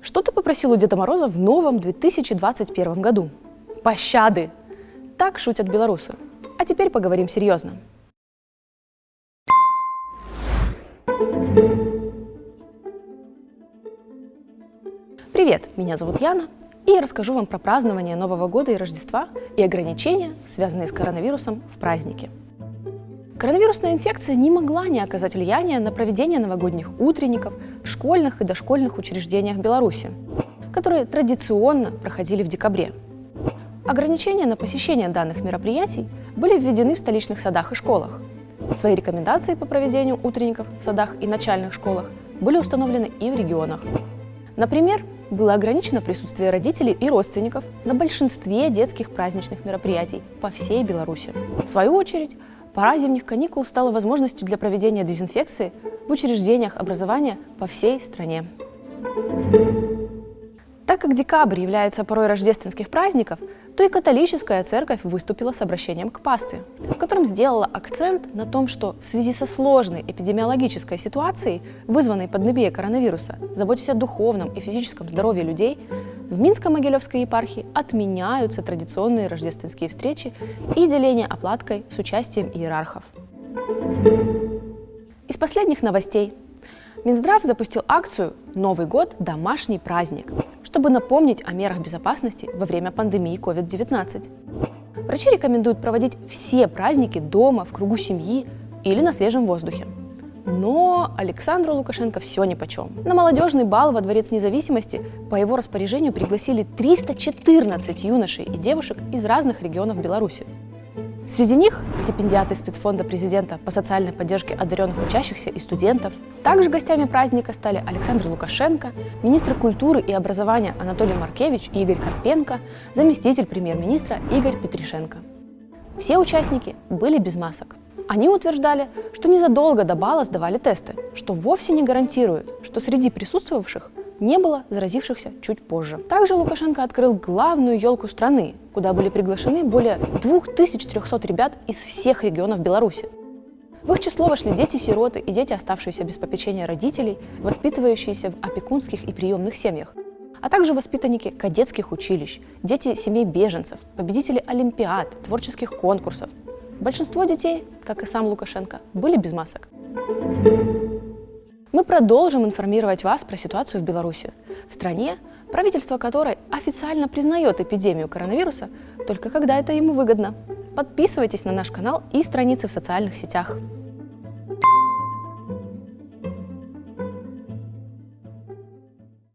Что ты попросил у Деда Мороза в новом 2021 году? Пощады! Так шутят белорусы. А теперь поговорим серьезно. Привет, меня зовут Яна, и я расскажу вам про празднование Нового года и Рождества и ограничения, связанные с коронавирусом в празднике. Коронавирусная инфекция не могла не оказать влияния на проведение новогодних утренников в школьных и дошкольных учреждениях Беларуси, которые традиционно проходили в декабре. Ограничения на посещение данных мероприятий были введены в столичных садах и школах. Свои рекомендации по проведению утренников в садах и начальных школах были установлены и в регионах. Например, было ограничено присутствие родителей и родственников на большинстве детских праздничных мероприятий по всей Беларуси. В свою очередь, пора зимних каникул стала возможностью для проведения дезинфекции в учреждениях образования по всей стране. Так как декабрь является порой рождественских праздников, то и католическая церковь выступила с обращением к пастве, в котором сделала акцент на том, что в связи со сложной эпидемиологической ситуацией, вызванной пандемией коронавируса, заботясь о духовном и физическом здоровье людей, в Минско-Могилевской епархии отменяются традиционные рождественские встречи и деление оплаткой с участием иерархов. Из последних новостей. Минздрав запустил акцию «Новый год – домашний праздник», чтобы напомнить о мерах безопасности во время пандемии COVID-19. Врачи рекомендуют проводить все праздники дома, в кругу семьи или на свежем воздухе. Но Александру Лукашенко все нипочем. На молодежный бал во Дворец независимости по его распоряжению пригласили 314 юношей и девушек из разных регионов Беларуси. Среди них стипендиаты спецфонда президента по социальной поддержке одаренных учащихся и студентов. Также гостями праздника стали Александр Лукашенко, министр культуры и образования Анатолий Маркевич и Игорь Карпенко, заместитель премьер-министра Игорь Петришенко. Все участники были без масок. Они утверждали, что незадолго до бала сдавали тесты, что вовсе не гарантирует, что среди присутствовавших не было заразившихся чуть позже. Также Лукашенко открыл главную елку страны, куда были приглашены более 2300 ребят из всех регионов Беларуси. В их число вошли дети-сироты и дети, оставшиеся без попечения родителей, воспитывающиеся в опекунских и приемных семьях, а также воспитанники кадетских училищ, дети семей беженцев, победители олимпиад, творческих конкурсов. Большинство детей, как и сам Лукашенко, были без масок. Мы продолжим информировать вас про ситуацию в Беларуси, в стране, правительство которой официально признает эпидемию коронавируса только когда это ему выгодно. Подписывайтесь на наш канал и страницы в социальных сетях.